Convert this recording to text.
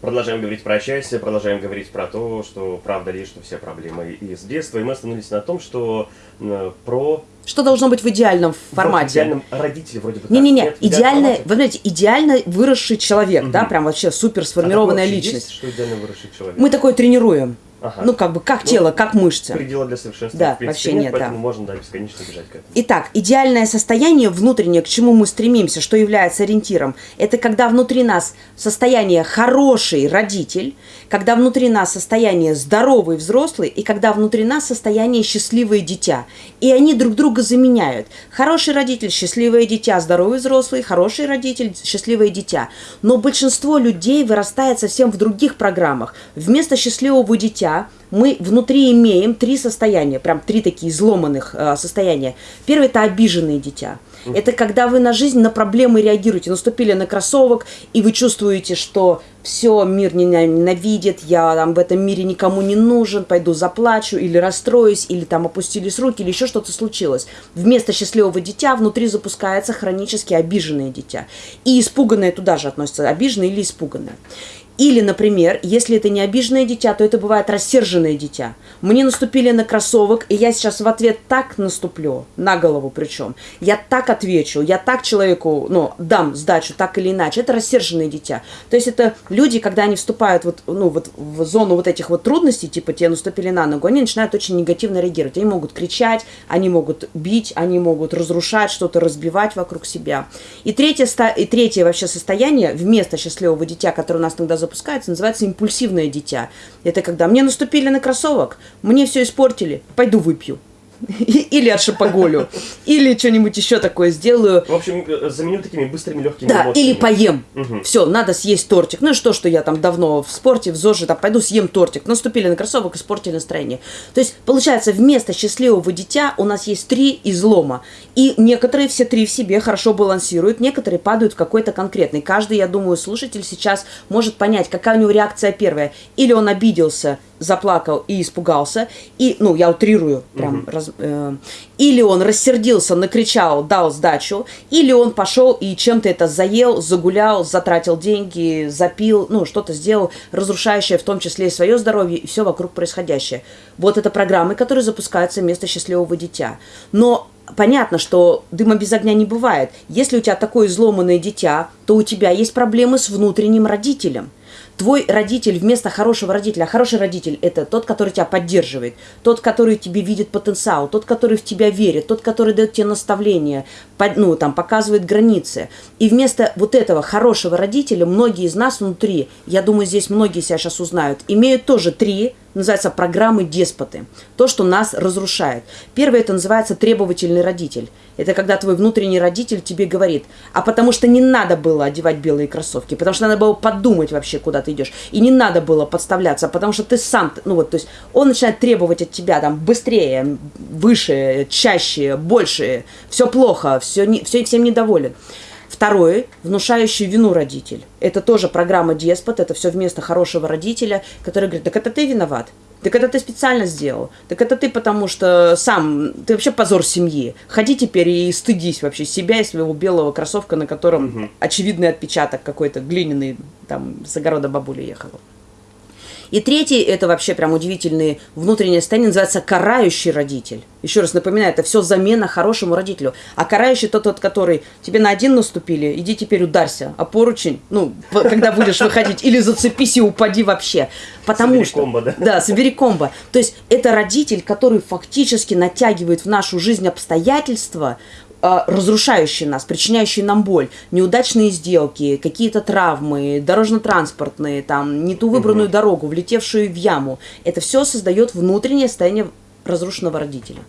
Продолжаем говорить про счастье, продолжаем говорить про то, что правда ли, что все проблемы из детства. И мы остановились на том, что э, про... Что должно быть в идеальном формате? В идеальном родителе вроде бы Не-не-не, идеально, вы знаете, идеально выросший человек, угу. да, прям вообще супер сформированная а личность. Есть, что идеально выросший человек? Мы такое тренируем. Ага. Ну, как бы, как ну, тело, как мышцы. Предела для совершенства, да, в принципе, вообще нет, нет поэтому да. можно, да, бесконечно бежать к этому. Итак, идеальное состояние внутреннее, к чему мы стремимся, что является ориентиром, это когда внутри нас состояние хороший родитель, когда внутри нас состояние здоровый взрослый, и когда внутри нас состояние счастливое дитя. И они друг друга заменяют. Хороший родитель, счастливое дитя, здоровый взрослый, хороший родитель, счастливое дитя. Но большинство людей вырастает совсем в других программах. Вместо счастливого дитя мы внутри имеем три состояния, прям три такие изломанных э, состояния. Первое – это обиженное дитя. Это когда вы на жизнь, на проблемы реагируете. Наступили на кроссовок, и вы чувствуете, что все, мир меня ненавидит, я там в этом мире никому не нужен, пойду заплачу, или расстроюсь, или там опустились руки, или еще что-то случилось. Вместо счастливого дитя внутри запускается хронически обиженное дитя. И испуганное туда же относится, обиженное или испуганное. Или, например, если это не обиженное дитя, то это бывает рассерженное дитя. Мне наступили на кроссовок, и я сейчас в ответ так наступлю, на голову причем. Я так отвечу, я так человеку, ну, дам сдачу, так или иначе. Это рассерженное дитя. То есть это люди, когда они вступают вот, ну, вот в зону вот этих вот трудностей, типа тебе наступили на ногу, они начинают очень негативно реагировать. Они могут кричать, они могут бить, они могут разрушать, что-то разбивать вокруг себя. И третье, и третье вообще состояние вместо счастливого дитя, которое у нас запускается, называется импульсивное дитя. Это когда мне наступили на кроссовок, мне все испортили, пойду выпью. Или от шапоголю, или что-нибудь еще такое сделаю. В общем, э, заменю такими быстрыми, легкими Да, эмоциями. или поем. Угу. Все, надо съесть тортик. Ну и что, что я там давно в спорте, в ЗОЖе, там пойду съем тортик. Наступили на кроссовок, испортили настроение. То есть, получается, вместо счастливого дитя у нас есть три излома. И некоторые все три в себе хорошо балансируют, некоторые падают в какой-то конкретный. Каждый, я думаю, слушатель сейчас может понять, какая у него реакция первая. Или он обиделся, заплакал и испугался, и, ну, я утрирую, прям, угу. раз, э, или он рассердился, накричал, дал сдачу, или он пошел и чем-то это заел, загулял, затратил деньги, запил, ну, что-то сделал, разрушающее в том числе и свое здоровье, и все вокруг происходящее. Вот это программы, которые запускаются вместо счастливого дитя. Но понятно, что дыма без огня не бывает. Если у тебя такое изломанное дитя, то у тебя есть проблемы с внутренним родителем – твой родитель вместо хорошего родителя, а хороший родитель – это тот, который тебя поддерживает, тот, который тебе видит потенциал, тот, который в тебя верит, тот, который дает тебе наставления, ну, там, показывает границы. И вместо вот этого хорошего родителя многие из нас внутри, я думаю, здесь многие себя сейчас узнают, имеют тоже три называется программы деспоты. То, что нас разрушает. Первое, это называется требовательный родитель. Это когда твой внутренний родитель тебе говорит, а потому что не надо было одевать белые кроссовки, потому что надо было подумать вообще, куда ты идешь. И не надо было подставляться, потому что ты сам, ну вот, то есть он начинает требовать от тебя там быстрее, выше, чаще, больше, все плохо, все, не, все всем недоволен. Второе, внушающий вину родитель. Это тоже программа деспот, это все вместо хорошего родителя, который говорит, так это ты виноват, так это ты специально сделал. Так это ты потому что сам, ты вообще позор семьи. Ходи теперь и стыдись вообще себя и своего белого кроссовка, на котором угу. очевидный отпечаток какой-то глиняный там с огорода бабули ехала. И третий, это вообще прям удивительный внутреннее состояние, называется карающий родитель. Еще раз напоминаю, это все замена хорошему родителю. А карающий тот, тот, который тебе на один наступили, иди теперь ударься, а поручень, ну, когда будешь выходить, или зацепись и упади вообще. Потому собери что... комбо, да? Да, собери комбо. То есть это родитель, который фактически натягивает в нашу жизнь обстоятельства, разрушающие нас, причиняющие нам боль, неудачные сделки, какие-то травмы, дорожно-транспортные, там, не ту выбранную угу. дорогу, влетевшую в яму. Это все создает внутреннее состояние разрушенного родителя.